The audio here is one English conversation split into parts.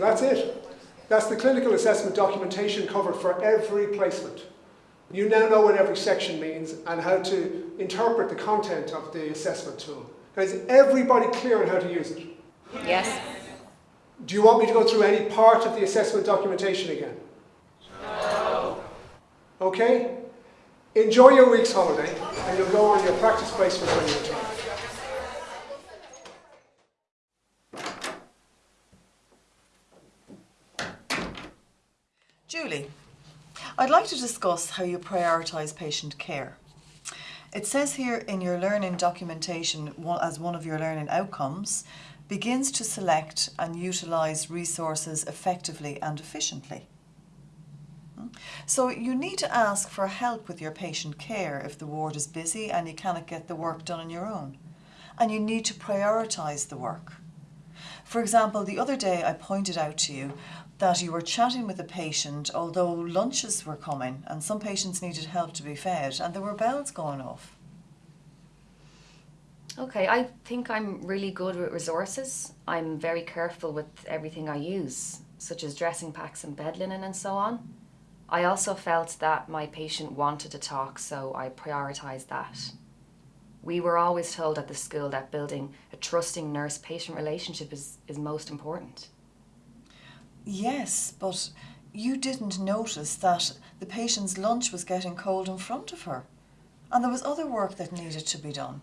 that's it. That's the clinical assessment documentation covered for every placement. You now know what every section means and how to interpret the content of the assessment tool. Now, is everybody clear on how to use it? Yes. Do you want me to go through any part of the assessment documentation again? No. Okay? Enjoy your week's holiday and you'll go on your practice placement when you return. Julie, I'd like to discuss how you prioritise patient care. It says here in your learning documentation as one of your learning outcomes, begins to select and utilise resources effectively and efficiently. Hmm? So you need to ask for help with your patient care if the ward is busy and you cannot get the work done on your own. And you need to prioritise the work. For example, the other day I pointed out to you that you were chatting with a patient although lunches were coming and some patients needed help to be fed and there were bells going off. Okay, I think I'm really good with resources. I'm very careful with everything I use, such as dressing packs and bed linen and so on. I also felt that my patient wanted to talk, so I prioritised that. We were always told at the school that building a trusting nurse-patient relationship is, is most important. Yes, but you didn't notice that the patient's lunch was getting cold in front of her and there was other work that needed to be done.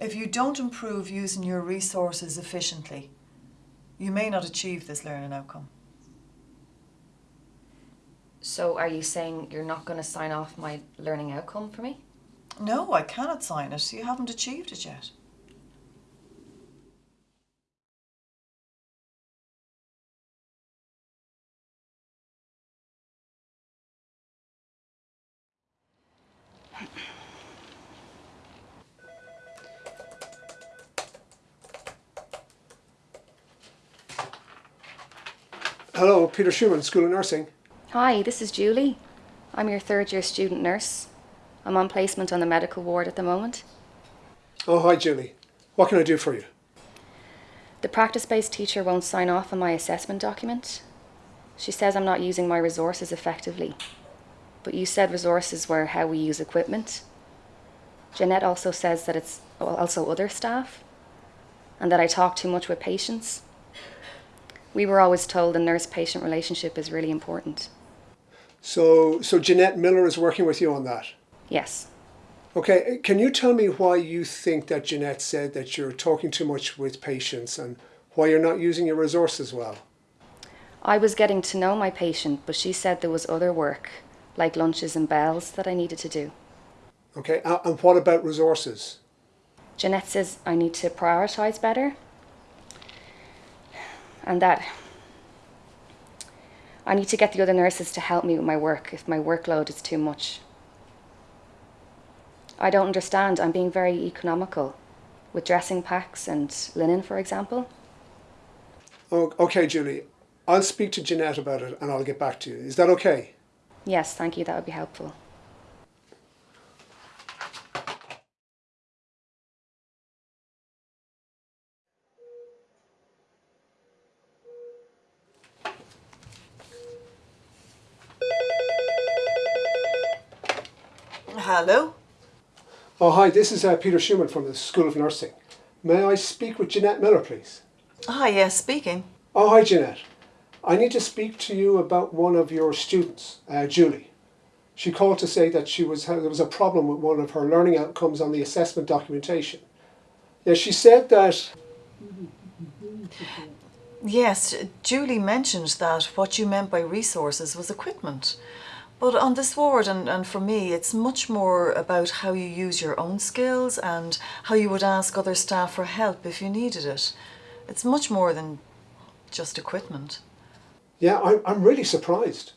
If you don't improve using your resources efficiently, you may not achieve this learning outcome. So are you saying you're not going to sign off my learning outcome for me? No, I cannot sign it. You haven't achieved it yet. Hello, Peter Schumann, School of Nursing. Hi, this is Julie. I'm your third year student nurse. I'm on placement on the medical ward at the moment. Oh, hi Julie. What can I do for you? The practice-based teacher won't sign off on my assessment document. She says I'm not using my resources effectively. But you said resources were how we use equipment. Jeanette also says that it's also other staff and that I talk too much with patients. We were always told the nurse-patient relationship is really important. So, so Jeanette Miller is working with you on that? Yes. Okay, uh, can you tell me why you think that Jeanette said that you're talking too much with patients and why you're not using your resources well? I was getting to know my patient, but she said there was other work, like lunches and bells, that I needed to do. Okay, and what about resources? Jeanette says I need to prioritise better and that I need to get the other nurses to help me with my work if my workload is too much. I don't understand. I'm being very economical with dressing packs and linen, for example. Oh, okay, Julie. I'll speak to Jeanette about it and I'll get back to you. Is that okay? Yes, thank you. That would be helpful. Hello? Oh, hi, this is uh, Peter Schumann from the School of Nursing. May I speak with Jeanette Miller, please? Hi, yes, speaking. Oh, hi, Jeanette. I need to speak to you about one of your students, uh, Julie. She called to say that she was there was a problem with one of her learning outcomes on the assessment documentation. Yeah, she said that... Yes, Julie mentioned that what you meant by resources was equipment. But on this ward and, and for me, it's much more about how you use your own skills and how you would ask other staff for help if you needed it. It's much more than just equipment. Yeah, I'm, I'm really surprised.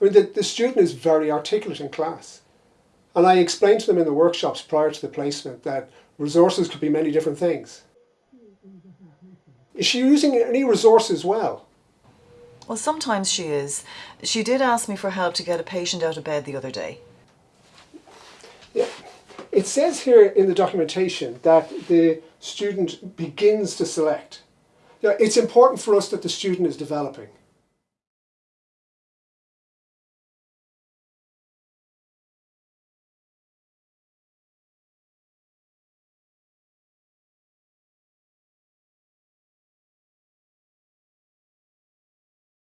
I mean, the, the student is very articulate in class. And I explained to them in the workshops prior to the placement that resources could be many different things. Is she using any resources well? Well, sometimes she is. She did ask me for help to get a patient out of bed the other day. Yeah. It says here in the documentation that the student begins to select. Yeah, it's important for us that the student is developing.